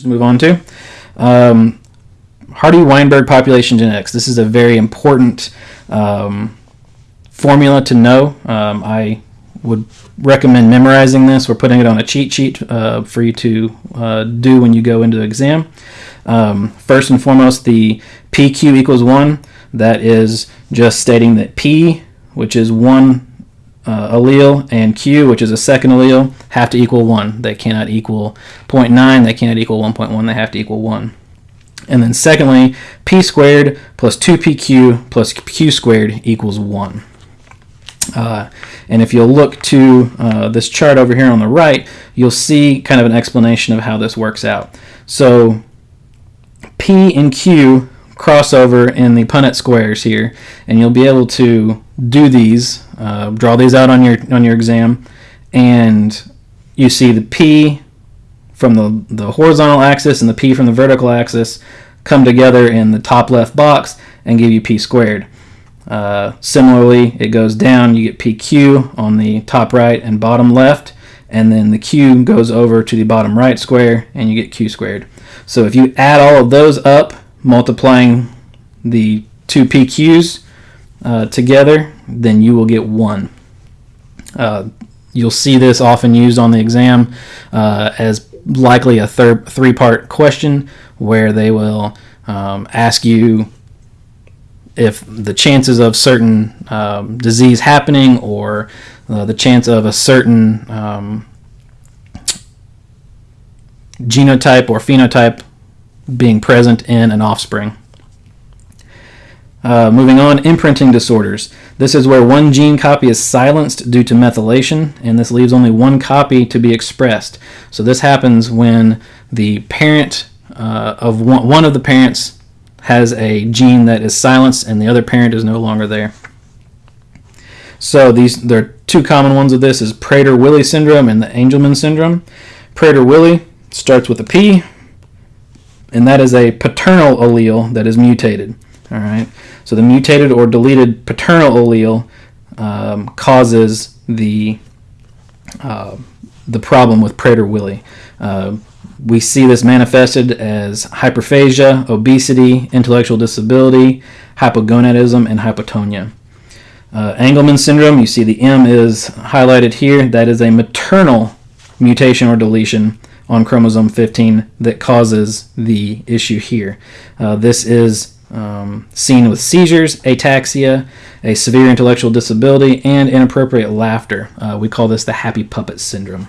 to move on to. Um, Hardy-Weinberg population genetics. This is a very important um, formula to know. Um, I would recommend memorizing this or putting it on a cheat sheet uh, for you to uh, do when you go into the exam. Um, first and foremost, the PQ equals 1. That is just stating that P, which is 1 uh, allele and q, which is a second allele, have to equal 1. They cannot equal 0.9, they cannot equal 1.1, they have to equal 1. And then secondly, p squared plus 2pq plus q squared equals 1. Uh, and if you'll look to uh, this chart over here on the right, you'll see kind of an explanation of how this works out. So p and q crossover in the Punnett squares here, and you'll be able to do these, uh, draw these out on your on your exam, and you see the P from the, the horizontal axis and the P from the vertical axis come together in the top left box and give you P squared. Uh, similarly, it goes down, you get PQ on the top right and bottom left, and then the Q goes over to the bottom right square and you get Q squared. So if you add all of those up, multiplying the two PQs uh, together, then you will get 1. Uh, you'll see this often used on the exam uh, as likely a third three-part question where they will um, ask you if the chances of certain um, disease happening or uh, the chance of a certain um, genotype or phenotype being present in an offspring. Uh, moving on, imprinting disorders. This is where one gene copy is silenced due to methylation, and this leaves only one copy to be expressed. So this happens when the parent uh, of one, one of the parents has a gene that is silenced and the other parent is no longer there. So these there are two common ones of this is Prader-Willi syndrome and the Angelman syndrome. Prader-Willi starts with a P, and that is a paternal allele that is mutated. All right. So the mutated or deleted paternal allele um, causes the uh, the problem with Prader-Willi. Uh, we see this manifested as hyperphagia, obesity, intellectual disability, hypogonadism, and hypotonia. Uh, Angelman syndrome, you see the M is highlighted here. That is a maternal mutation or deletion on chromosome 15 that causes the issue here. Uh, this is um, seen with seizures, ataxia, a severe intellectual disability, and inappropriate laughter. Uh, we call this the happy puppet syndrome.